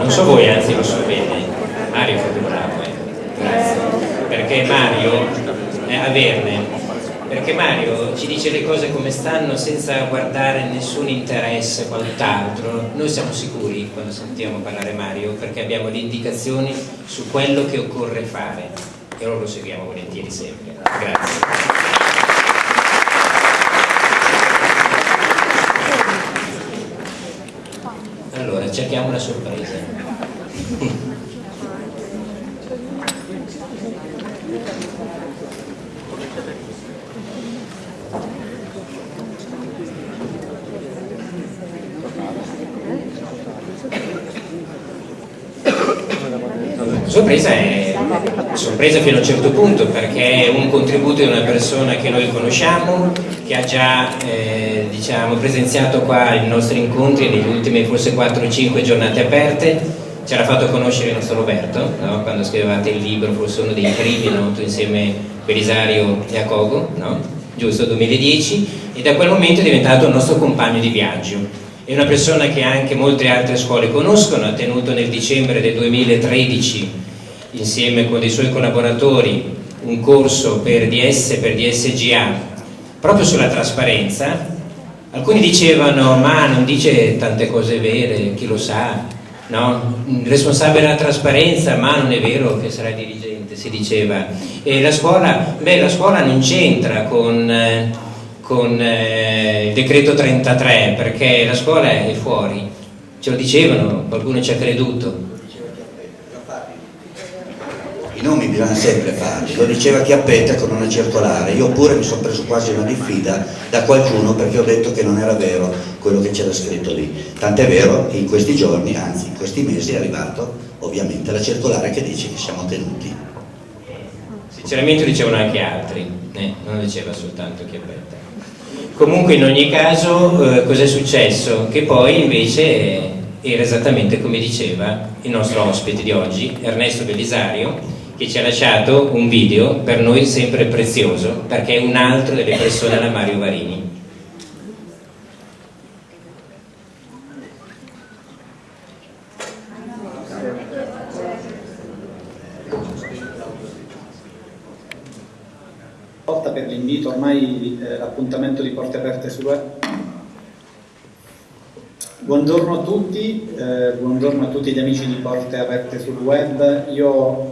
non so voi, anzi lo so bene, Mario è proprio bravo, eh. grazie, perché Mario è averne. Perché Mario ci dice le cose come stanno senza guardare nessun interesse quant'altro noi siamo sicuri quando sentiamo parlare Mario perché abbiamo le indicazioni su quello che occorre fare. E allora lo seguiamo volentieri sempre. Grazie. Allora cerchiamo una sorpresa sorpresa è sorpresa fino a un certo punto perché è un contributo di una persona che noi conosciamo, che ha già eh, diciamo, presenziato qua ai nostri incontri negli ultimi forse 4 o 5 giornate aperte, ci era fatto conoscere il nostro Roberto, no? quando scrivevate il libro, forse uno dei primi, no? insieme a Belisario e a Cogo, no? giusto, 2010, e da quel momento è diventato il nostro compagno di viaggio. È una persona che anche molte altre scuole conoscono, ha tenuto nel dicembre del 2013 insieme con dei suoi collaboratori un corso per DS, per DSGA, proprio sulla trasparenza. Alcuni dicevano, ma non dice tante cose vere, chi lo sa, no? responsabile della trasparenza, ma non è vero che sarà dirigente, si diceva. E la scuola, beh, la scuola non c'entra con, eh, con eh, il decreto 33, perché la scuola è fuori, ce lo dicevano, qualcuno ci ha creduto, i nomi bisogna sempre farli, lo diceva Chiappetta con una circolare, io pure mi sono preso quasi una diffida da qualcuno perché ho detto che non era vero quello che c'era scritto lì, tant'è vero che in questi giorni, anzi in questi mesi è arrivato ovviamente la circolare che dice che siamo tenuti. Sinceramente dicevano anche altri, eh, non diceva soltanto Chiappetta. Comunque in ogni caso eh, cos'è successo? Che poi invece era esattamente come diceva il nostro ospite di oggi, Ernesto Belisario, che ci ha lasciato un video per noi sempre prezioso perché è un altro delle persone alla Mario Varini. per l'invito, ormai eh, l'appuntamento di Porte Aperte sul web. Buongiorno a tutti, eh, buongiorno a tutti gli amici di Porte Aperte sul web. Io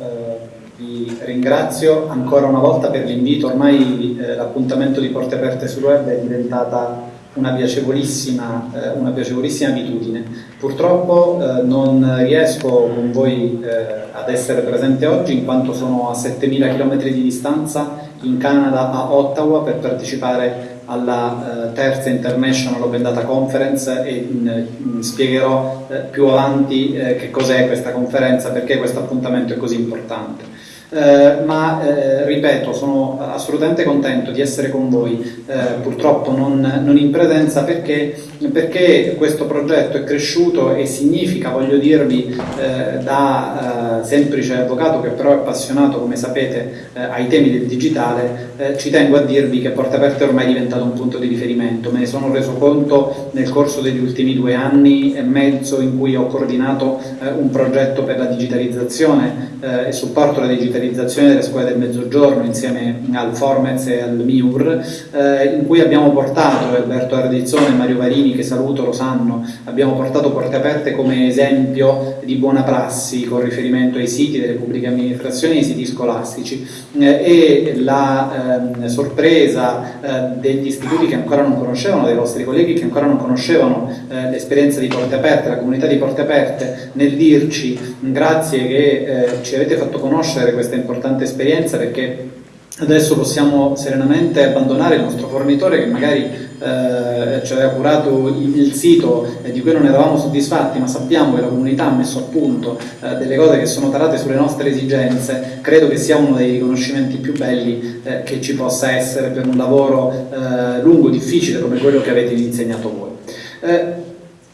ringrazio ancora una volta per l'invito, ormai eh, l'appuntamento di Porte Aperte sul web è diventata una piacevolissima, eh, una piacevolissima abitudine. Purtroppo eh, non riesco con voi eh, ad essere presente oggi in quanto sono a 7000 km di distanza in Canada a Ottawa per partecipare alla eh, terza International Open Data Conference e in, in spiegherò eh, più avanti eh, che cos'è questa conferenza, perché questo appuntamento è così importante. Eh, ma eh, ripeto, sono assolutamente contento di essere con voi, eh, purtroppo non, non, in presenza perché, perché, questo progetto è cresciuto e significa, voglio dirvi, eh, da eh, semplice avvocato che però è appassionato, come sapete, eh, ai temi del digitale, ci tengo a dirvi che Aperta è ormai diventato un punto di riferimento, me ne sono reso conto nel corso degli ultimi due anni e mezzo in cui ho coordinato un progetto per la digitalizzazione e supporto alla digitalizzazione delle scuole del mezzogiorno insieme al Formez e al MIUR, eh, in cui abbiamo portato, Alberto Ardizzone e Mario Varini, che saluto, lo sanno, abbiamo portato Porte Aperte come esempio di buona prassi con riferimento ai siti delle pubbliche amministrazioni e ai siti scolastici. Eh, e la eh, sorpresa eh, degli istituti che ancora non conoscevano, dei vostri colleghi che ancora non conoscevano eh, l'esperienza di Porte Aperte, la comunità di Porte Aperte, nel dirci grazie che eh, ci avete fatto conoscere questa importante esperienza perché adesso possiamo serenamente abbandonare il nostro fornitore che magari eh, ci aveva curato il, sito e di cui non eravamo soddisfatti, ma sappiamo che la comunità ha messo a punto eh, delle cose che sono tarate sulle nostre esigenze, credo che sia uno dei riconoscimenti più belli eh, che ci possa essere per un lavoro eh, lungo, difficile come quello che avete insegnato voi.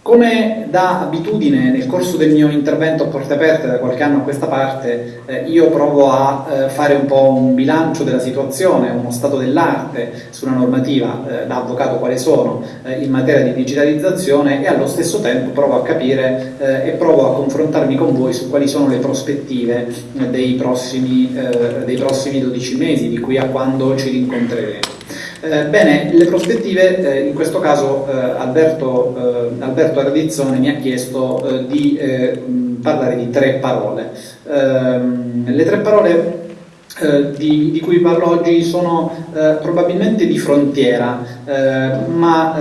Come da abitudine nel corso del mio intervento a porte aperte da qualche anno a questa parte, eh, io provo a eh, fare un po' un bilancio della situazione, uno stato dell'arte sulla normativa eh, da avvocato quale sono eh, in materia di digitalizzazione e allo stesso tempo provo a capire eh, e provo a confrontarmi con voi su quali sono le prospettive eh, dei prossimi, dei prossimi 12 mesi, di qui a quando ci rincontreremo. Eh, bene, le prospettive, eh, in questo caso eh, Alberto, eh, Alberto Ardizzone mi ha chiesto eh, di parlare di tre parole. Ehm, le tre parole di, di, cui parlo oggi sono probabilmente di frontiera, ma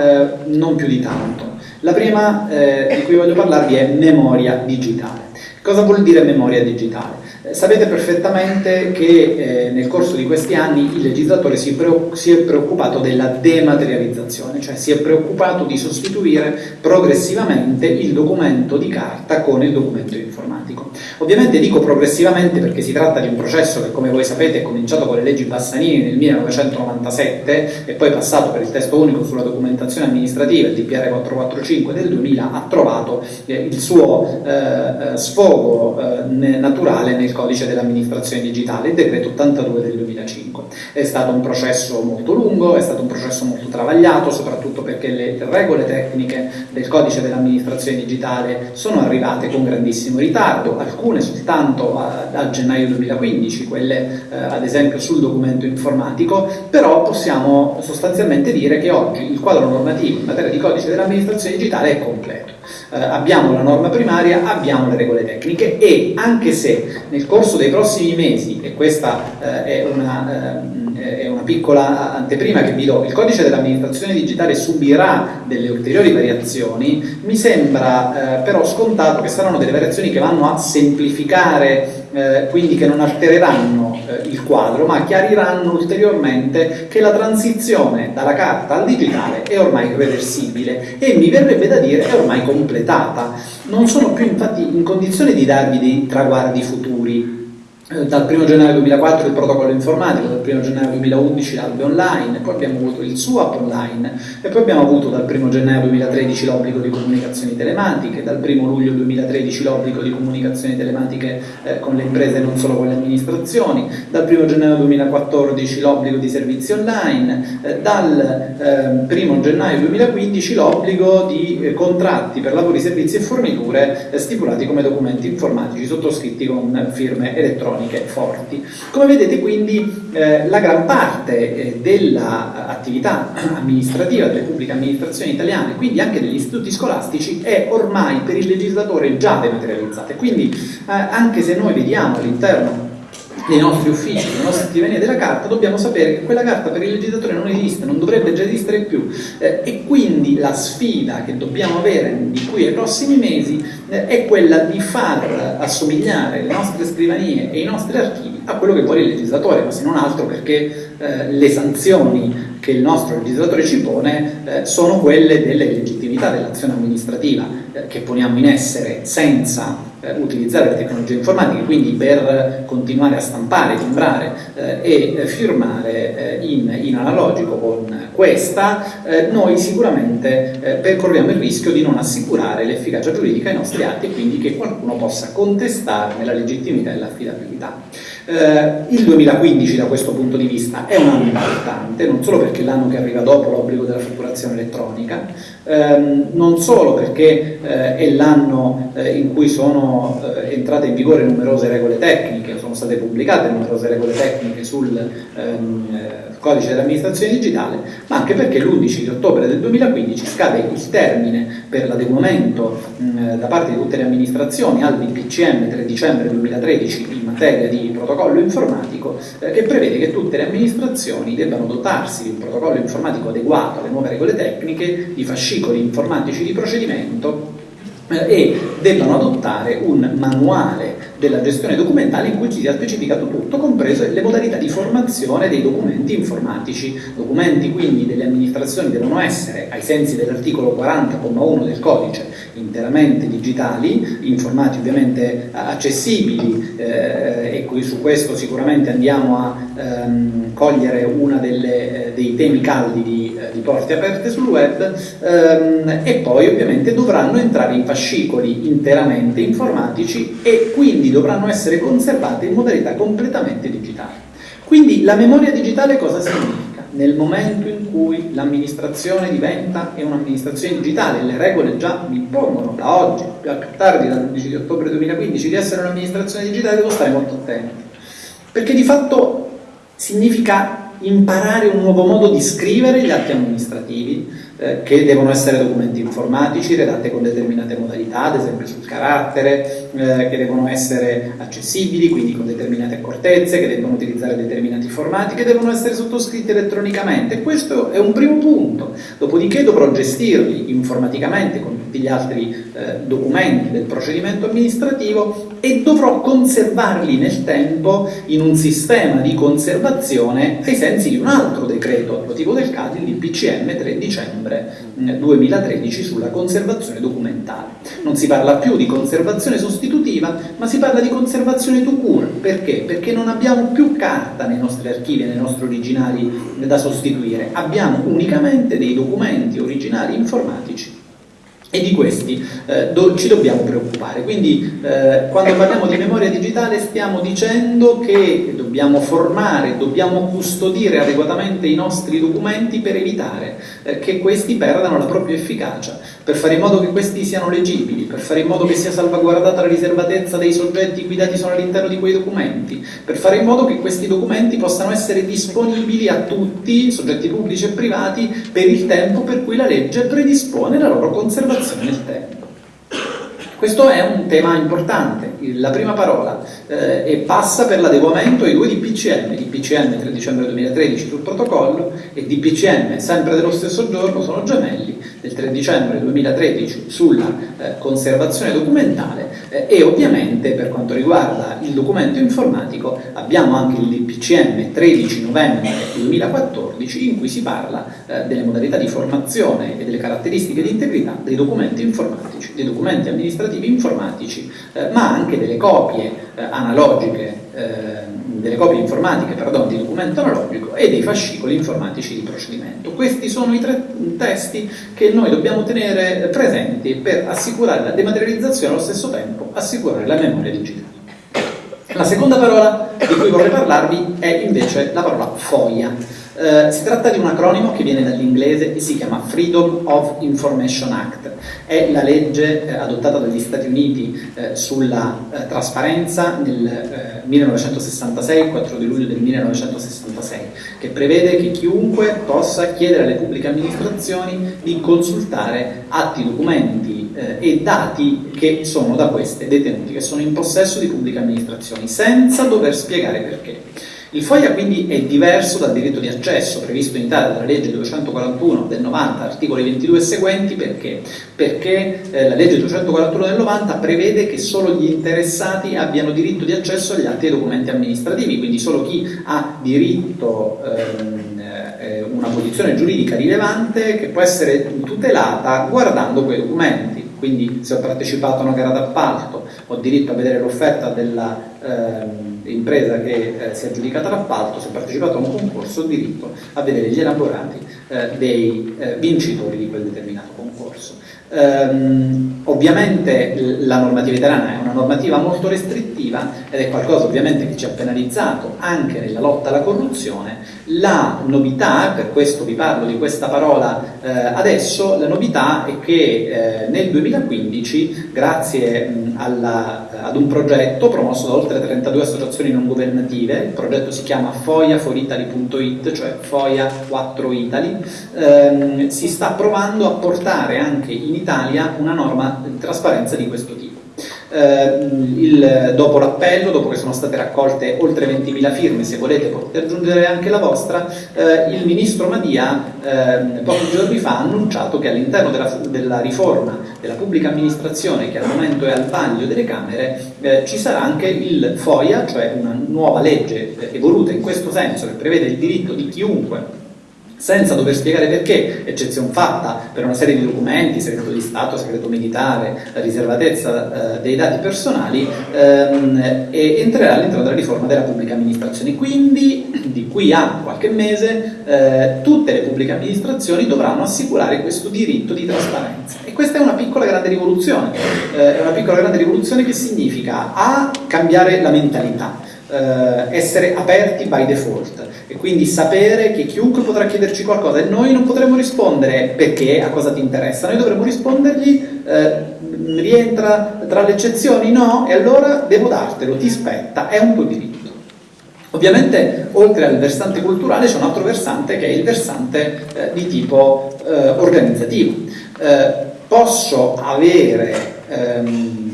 non più di tanto. La prima di cui voglio parlarvi è memoria digitale. Cosa vuol dire memoria digitale? Sapete perfettamente che eh, nel corso di questi anni il legislatore si, si, è preoccupato della dematerializzazione, cioè si è preoccupato di sostituire progressivamente il documento di carta con il documento informatico. Ovviamente dico progressivamente perché si tratta di un processo che come voi sapete è cominciato con le leggi Bassanini nel 1997 e poi passato per il testo unico sulla documentazione amministrativa, il DPR 445 del 2000, ha trovato eh, il suo eh, eh sfogo eh, naturale nel codice dell'amministrazione digitale, il decreto 82 del 2005. È stato un processo molto lungo, è stato un processo molto travagliato, soprattutto perché le regole tecniche del codice dell'amministrazione digitale sono arrivate con grandissimo ritardo, alcune soltanto a, a gennaio 2015, quelle eh, ad esempio sul documento informatico, però possiamo sostanzialmente dire che oggi il quadro normativo in materia di codice dell'amministrazione digitale è completo. Eh, abbiamo la norma primaria, abbiamo le regole tecniche e anche se nel corso dei prossimi mesi, e questa eh, è una... Eh, è una piccola anteprima che vi do, il codice dell'amministrazione digitale subirà delle ulteriori variazioni, mi sembra eh, però scontato che saranno delle variazioni che vanno a semplificare eh, quindi che non altereranno eh, il quadro, ma chiariranno ulteriormente che la transizione dalla carta al digitale è ormai irreversibile e mi verrebbe da dire è ormai completata. Non sono più infatti in condizione di darvi dei traguardi futuri, dal 1 gennaio 2004 il protocollo informatico, dal 1 gennaio 2011 l'albe online, poi abbiamo avuto il SUAP online e poi abbiamo avuto dal 1 gennaio 2013 l'obbligo di comunicazioni telematiche, dal 1 luglio 2013 l'obbligo di comunicazioni telematiche eh, con le imprese e non solo con le amministrazioni, dal 1 gennaio 2014 l'obbligo di servizi online, eh, dal eh, 1 gennaio 2015 l'obbligo di eh, contratti per lavori, servizi e forniture eh, stipulati come documenti informatici sottoscritti con firme elettroniche economiche forti. Come vedete quindi eh, la gran parte eh, dell'attività amministrativa delle pubbliche amministrazioni italiane, quindi anche degli istituti scolastici, è ormai per il legislatore già dematerializzata. Quindi eh, anche se noi vediamo all'interno nei nostri uffici, nelle nostre scrivanie della carta, dobbiamo sapere che quella carta per il legislatore non esiste, non dovrebbe già esistere più. Eh, e quindi la sfida che dobbiamo avere di qui ai prossimi mesi eh, è quella di far assomigliare le nostre scrivanie e i nostri archivi a quello che vuole il legislatore, ma se non altro perché eh, le sanzioni che il nostro legislatore ci pone eh, sono quelle delle legittimità dell'azione amministrativa eh, che poniamo in essere senza eh, utilizzare le tecnologie informatiche, quindi per continuare a stampare, timbrare eh, e firmare eh, in, in, analogico con questa, noi sicuramente percorriamo il rischio di non assicurare l'efficacia giuridica ai nostri atti e quindi che qualcuno possa contestarne la legittimità e l'affidabilità. Eh, il 2015 da questo punto di vista è un anno importante, non solo perché è l'anno che arriva dopo l'obbligo della fatturazione elettronica, ehm, non solo perché eh, è l'anno eh, in cui sono eh, entrate in vigore numerose regole tecniche, sono state pubblicate numerose regole tecniche sul ehm, eh, codice dell'amministrazione digitale, ma anche perché l'11 di ottobre del 2015 scade il termine per l'adeguamento da parte di tutte le amministrazioni al DPCM 3 dicembre 2013 in materia di protocollo informatico eh, che prevede che tutte le amministrazioni debbano dotarsi di un protocollo informatico adeguato alle nuove regole tecniche, di fascicoli informatici di procedimento eh, e debbano adottare un manuale della gestione documentale in cui sia specificato tutto, comprese le modalità di formazione dei documenti informatici. Documenti quindi delle amministrazioni devono essere, ai sensi dell'articolo 40,1 del codice, interamente digitali, informati ovviamente accessibili eh, e su questo sicuramente andiamo a ehm, cogliere uno eh, dei temi caldi di, eh, di porte aperte sul web ehm, e poi ovviamente dovranno entrare in fascicoli interamente informatici e quindi dovranno essere conservate in modalità completamente digitale. Quindi la memoria digitale cosa significa? Nel momento in cui l'amministrazione diventa un'amministrazione digitale, le regole già mi impongono da oggi, più a tardi, dall'11 di ottobre 2015, di essere un'amministrazione digitale, devo stare molto attento. Perché di fatto significa imparare un nuovo modo di scrivere gli atti amministrativi, eh, che devono essere documenti informatici redatti con determinate modalità, ad esempio sul carattere, eh, che devono essere accessibili, quindi con determinate accortezze, che devono utilizzare determinati formati, che devono essere sottoscritti elettronicamente. Questo è un primo punto. Dopodiché dovrò gestirli informaticamente con tutti gli altri eh, documenti del procedimento amministrativo e dovrò conservarli nel tempo in un sistema di conservazione ai sensi di un altro decreto attuativo del CAD, il DPCM 3 dicembre 2013 mm, sulla conservazione documentale. Non si parla più di conservazione sostitutiva, ma si parla di conservazione to cure. Perché? Perché non abbiamo più carta nei nostri archivi, nei nostri originali da sostituire, abbiamo unicamente dei documenti originali informatici e di questi eh, do, ci dobbiamo preoccupare. Quindi eh, quando parliamo di memoria digitale stiamo dicendo che dobbiamo formare, dobbiamo custodire adeguatamente i nostri documenti per evitare eh, che questi perdano la propria efficacia, per fare in modo che questi siano leggibili, per fare in modo che sia salvaguardata la riservatezza dei soggetti i cui dati sono all'interno di quei documenti, per fare in modo che questi documenti possano essere disponibili a tutti, soggetti pubblici e privati, per il tempo per cui la legge predispone la loro conservazione conservazione nel tempo. Questo è un tema importante, la prima parola, eh, e passa per l'adeguamento ai due DPCM, DPCM 3 dicembre 2013 sul protocollo e DPCM sempre dello stesso giorno, sono gemelli, del 3 dicembre 2013 sulla eh, conservazione documentale eh, e ovviamente per quanto riguarda il documento informatico abbiamo anche il DPCM 13 novembre 2014 in cui si parla eh, delle modalità di formazione e delle caratteristiche di integrità dei documenti informatici, dei documenti amministrativi informatici, eh, ma anche delle copie eh, analogiche eh, delle copie informatiche pardon, di documento analogico e dei fascicoli informatici di procedimento. Questi sono i tre testi che noi dobbiamo tenere presenti per assicurare la dematerializzazione e allo stesso tempo assicurare la memoria digitale. La seconda parola di cui vorrei parlarvi è invece la parola FOIA. Eh, si tratta di un acronimo che viene dall'inglese e si chiama Freedom of Information Act. È la legge eh, adottata dagli Stati Uniti eh, sulla eh, trasparenza nel 1966, il 4 di luglio del 1966, che prevede che chiunque possa chiedere alle pubbliche amministrazioni di consultare atti, documenti eh, e dati che sono da queste detenuti, che sono in possesso di pubbliche amministrazioni, senza dover spiegare perché. Il FOIA quindi è diverso dal diritto di accesso previsto in Italia dalla legge 241 del 90, articoli 22 e seguenti, perché? Perché eh, la legge 241 del 90 prevede che solo gli interessati abbiano diritto di accesso agli atti e documenti amministrativi, quindi solo chi ha diritto ehm, eh, una posizione giuridica rilevante che può essere tutelata guardando quei documenti. Quindi se ho partecipato a una gara d'appalto ho diritto a vedere l'offerta della ehm, impresa che eh, si è aggiudicata l'appalto, se ha partecipato a un concorso, ho diritto a vedere gli elaborati eh, dei eh, vincitori di quel determinato concorso. Ehm, ovviamente la normativa italiana è una normativa molto restrittiva ed è qualcosa ovviamente che ci ha penalizzato anche nella lotta alla corruzione. La novità, per questo vi parlo di questa parola eh, adesso, la novità è che eh, nel 2015, grazie mh, alla, ad un progetto promosso da oltre 32 associazioni non governative, il progetto si chiama foiaforitaly.it, cioè FOIA 4 Italy, ehm, si sta provando a portare anche in Italia una norma di trasparenza di questo tipo. Eh, il, dopo l'appello, dopo che sono state raccolte oltre 20.000 firme, se volete potete aggiungere anche la vostra, eh, il ministro Madia eh, pochi giorni fa ha annunciato che all'interno della, della, riforma della pubblica amministrazione, che al momento è al vaglio delle Camere, eh, ci sarà anche il FOIA, cioè una nuova legge evoluta in questo senso che prevede il diritto di chiunque senza dover spiegare perché, eccezione fatta per una serie di documenti, segreto di Stato, segreto militare, riservatezza eh, dei dati personali, ehm, entrerà all'interno della riforma della pubblica amministrazione. Quindi di qui a qualche mese eh, tutte le pubbliche amministrazioni dovranno assicurare questo diritto di trasparenza. E questa è una piccola grande rivoluzione, eh, è una piccola grande rivoluzione che significa a cambiare la mentalità, eh, essere aperti by default e quindi sapere che chiunque potrà chiederci qualcosa e noi non potremo rispondere perché, a cosa ti interessa, noi dovremo rispondergli eh, rientra tra le eccezioni? No, e allora devo dartelo, ti spetta, è un tuo diritto. Ovviamente oltre al versante culturale c'è un altro versante che è il versante eh, di tipo eh, organizzativo. Eh, posso avere ehm,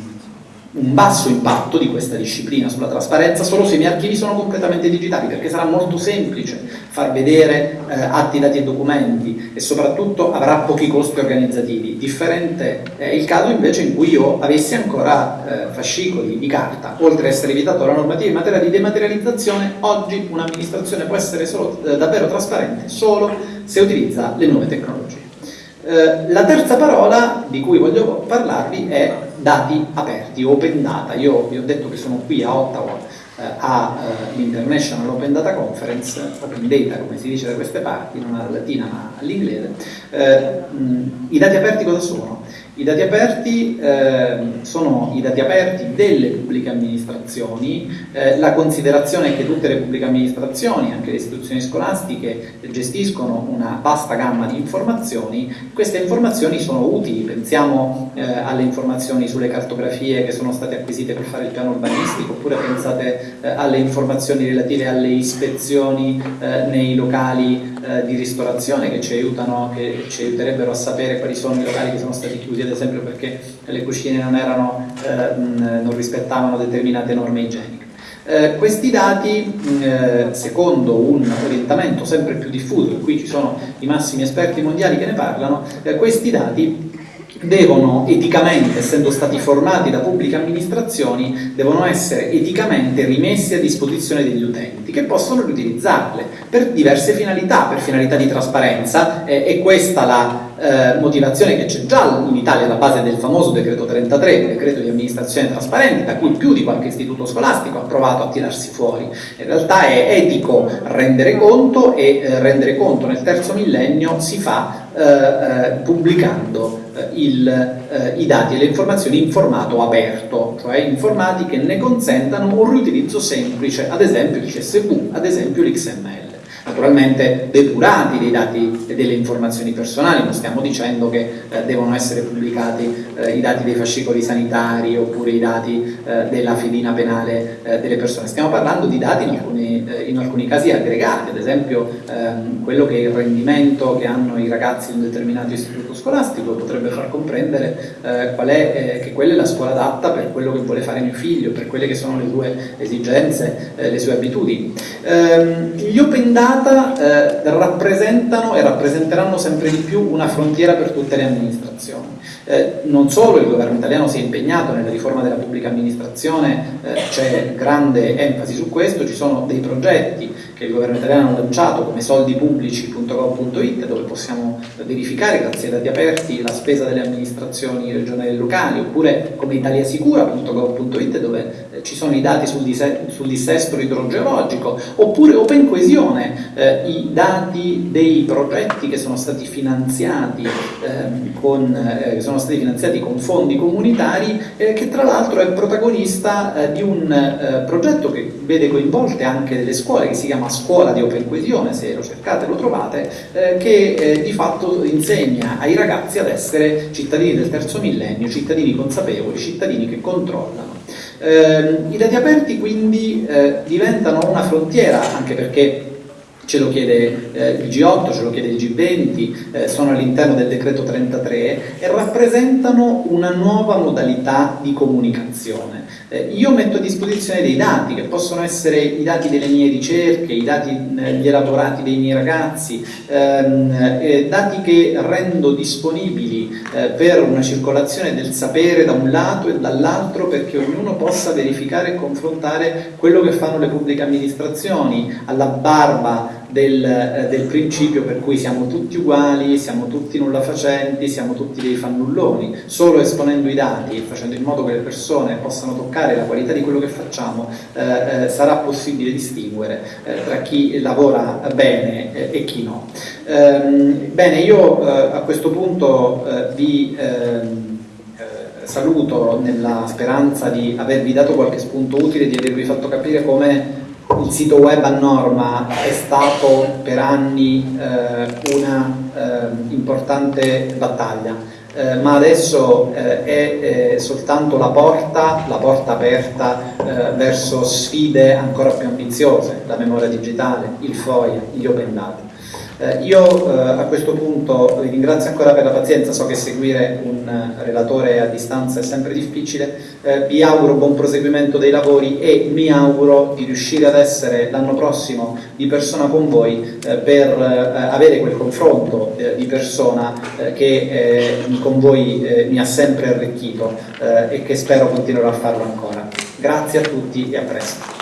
un basso impatto di questa disciplina sulla trasparenza solo se i miei archivi sono completamente digitali, perché sarà molto semplice far vedere eh, atti, dati e documenti e soprattutto avrà pochi costi organizzativi. Differente è il caso invece in cui io avessi ancora eh, fascicoli di carta, oltre ad essere evitato la normativa in materia di dematerializzazione, oggi un'amministrazione può essere solo, eh, davvero trasparente solo se utilizza le nuove tecnologie. Eh, la terza parola di cui voglio parlarvi è dati aperti, open data. Io vi ho detto che sono qui a Ottawa eh, all'International eh, Open Data Conference, Open Data come si dice da queste parti, non alla latina ma all'inglese. Eh, I dati aperti cosa sono? I dati aperti eh, sono i dati aperti delle pubbliche amministrazioni, eh, la considerazione è che tutte le pubbliche amministrazioni, anche le istituzioni scolastiche, gestiscono una vasta gamma di informazioni, queste informazioni sono utili, pensiamo eh, alle informazioni sulle cartografie che sono state acquisite per fare il piano urbanistico, oppure pensate eh, alle informazioni relative alle ispezioni eh, nei locali eh, di ristorazione che ci aiutano, che ci aiuterebbero a sapere quali sono i locali che sono stati chiusi ad esempio perché le cucine non, erano, eh, non rispettavano determinate norme igieniche. Eh, questi dati, eh, secondo un orientamento sempre più diffuso, qui ci sono i massimi esperti mondiali che ne parlano, eh, questi dati devono eticamente, essendo stati formati da pubbliche amministrazioni, devono essere eticamente rimessi a disposizione degli utenti che possono riutilizzarle per diverse finalità, per finalità di trasparenza, eh, è questa la eh, motivazione che c'è già in Italia alla base del famoso decreto 33, il decreto di amministrazione trasparente, da cui più di qualche istituto scolastico ha provato a tirarsi fuori. In realtà è etico rendere conto e eh, rendere conto nel terzo millennio si fa eh, eh pubblicando eh, il, eh, i dati e le informazioni in formato aperto, cioè in formati che ne consentano un riutilizzo semplice, ad esempio il CSV, ad esempio l'XML naturalmente depurati dei dati e delle informazioni personali, non stiamo dicendo che eh, devono essere pubblicati eh, i dati dei fascicoli sanitari oppure i dati eh, della fedina penale eh, delle persone, stiamo parlando di dati in alcuni, eh, in alcuni casi aggregati, ad esempio ehm, quello che è il rendimento che hanno i ragazzi in un determinato istituto scolastico potrebbe far comprendere eh, è, che quella è la scuola adatta per quello che vuole fare mio figlio, per quelle che sono le sue esigenze, le sue abitudini. Ehm, gli open data data eh, rappresentano e rappresenteranno sempre di più una frontiera per tutte le amministrazioni. Eh, non solo il governo italiano si è impegnato nella riforma della pubblica amministrazione, eh, c'è grande enfasi su questo, ci sono dei progetti che il governo italiano ha lanciato come soldipubblici.gov.it dove possiamo verificare grazie ai dati aperti la spesa delle amministrazioni regionali e locali oppure come italiasicura.gov.it dove ci sono i dati sul, sul dissesto idrogeologico oppure Open Coesione, eh, i dati dei progetti che sono stati finanziati ehm, con, eh, sono stati finanziati con fondi comunitari, eh, che tra l'altro è protagonista eh, di un eh, progetto che vede coinvolte anche delle scuole, che si chiama Scuola di Open Coesione, se lo cercate lo trovate, eh, che eh, di fatto insegna ai ragazzi ad essere cittadini del terzo millennio, cittadini consapevoli, cittadini che controllano. I dati aperti quindi diventano una frontiera, anche perché ce lo chiede eh, il G8, ce lo chiede il G20, eh, sono all'interno del decreto 33 e rappresentano una nuova modalità di comunicazione. Eh, io metto a disposizione dei dati che possono essere i dati delle mie ricerche, i dati, eh, gli elaborati dei miei ragazzi, ehm, eh, dati che rendo disponibili eh, per una circolazione del sapere da un lato e dall'altro perché ognuno possa verificare e confrontare quello che fanno le pubbliche amministrazioni alla barba del, eh, del, principio per cui siamo tutti uguali, siamo tutti nulla facenti, siamo tutti dei fannulloni. Solo esponendo i dati e facendo in modo che le persone possano toccare la qualità di quello che facciamo eh, eh, sarà possibile distinguere eh, tra chi lavora bene eh, e chi no. Ehm, bene, io eh, a questo punto vi ehm, saluto nella speranza di avervi dato qualche spunto utile, di avervi fatto capire come il sito web a norma è stato per anni eh, una eh, importante battaglia, eh, ma adesso eh, è eh, soltanto la porta, la porta aperta eh, verso sfide ancora più ambiziose, la memoria digitale, il FOIA, gli open data. Eh, io eh, a questo punto vi ringrazio ancora per la pazienza, so che seguire un eh, relatore a distanza è sempre difficile, eh, vi auguro buon proseguimento dei lavori e mi auguro di riuscire ad essere l'anno prossimo di persona con voi eh, per eh, avere quel confronto di persona che con voi mi ha sempre arricchito e che spero continuerò a farlo ancora. Grazie a tutti e a presto.